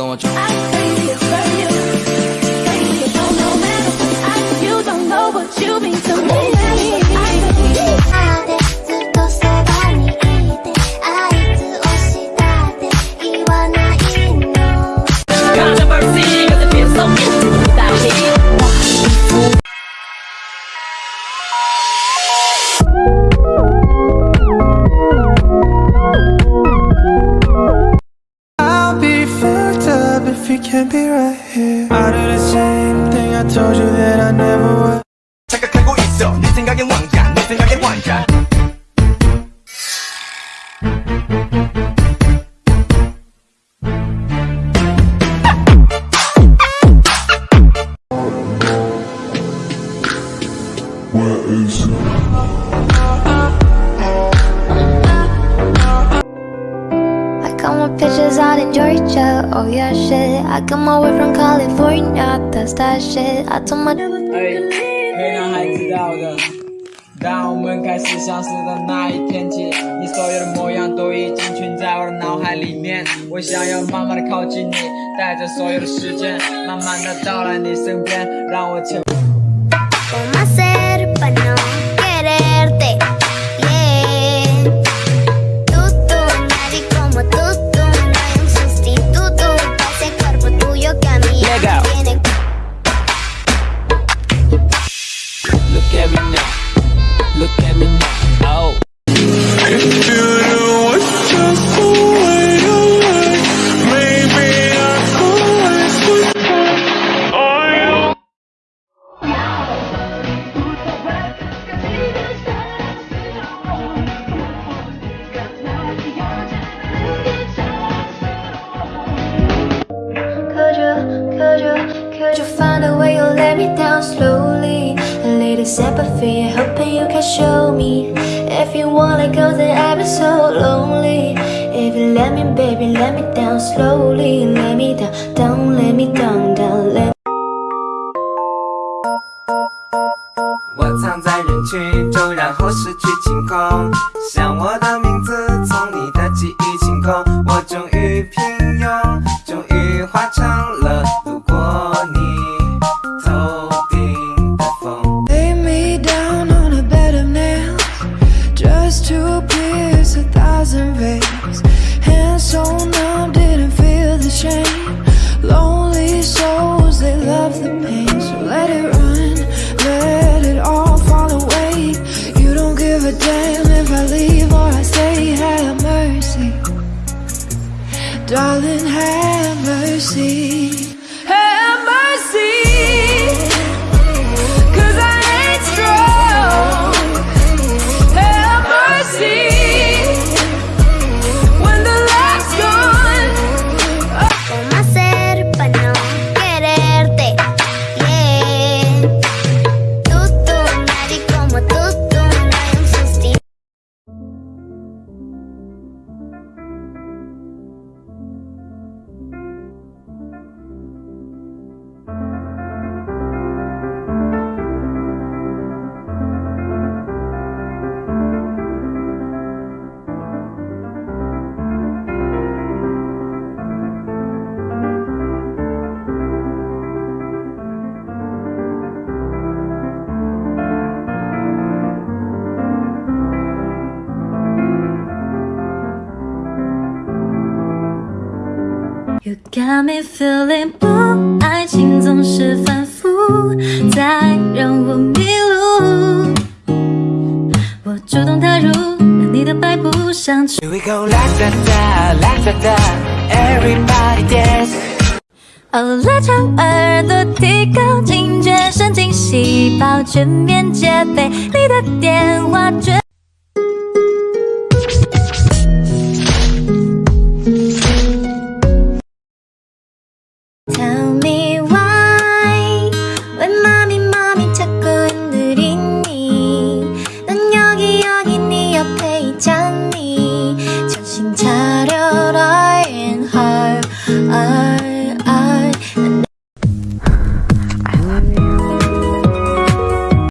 going to if you can't be right here. I do the same thing I told you that I never would. 착각하고 있어 네 생각엔 왕자 내 생각엔 왕자 I got my pictures out in Georgia, oh yeah shit I got my way from California, that's that shit I told my 哎，可以让孩知道的。当我们开始相识的那一天起，你所有的模样都已经存在我的脑海里面。我想要慢慢的靠近你，带着所有的时间，慢慢的到来你身边，让我成。find a way to let me down slowly? A little sympathy, hoping you can show me. If you wanna go, then I'll be so lonely. If you let me, baby, let me down slowly. Let me down, down, let me down, down, let 我藏在人群中，然后失去清空， Darling, have mercy. You got me feeling blue，爱情总是反复，在让我迷路。我主动踏入了你的摆布上去。Here we go, la da da, la da da, everybody dance. 哦，拉长耳朵，提高警觉，神经细胞全面戒备，你的电话绝。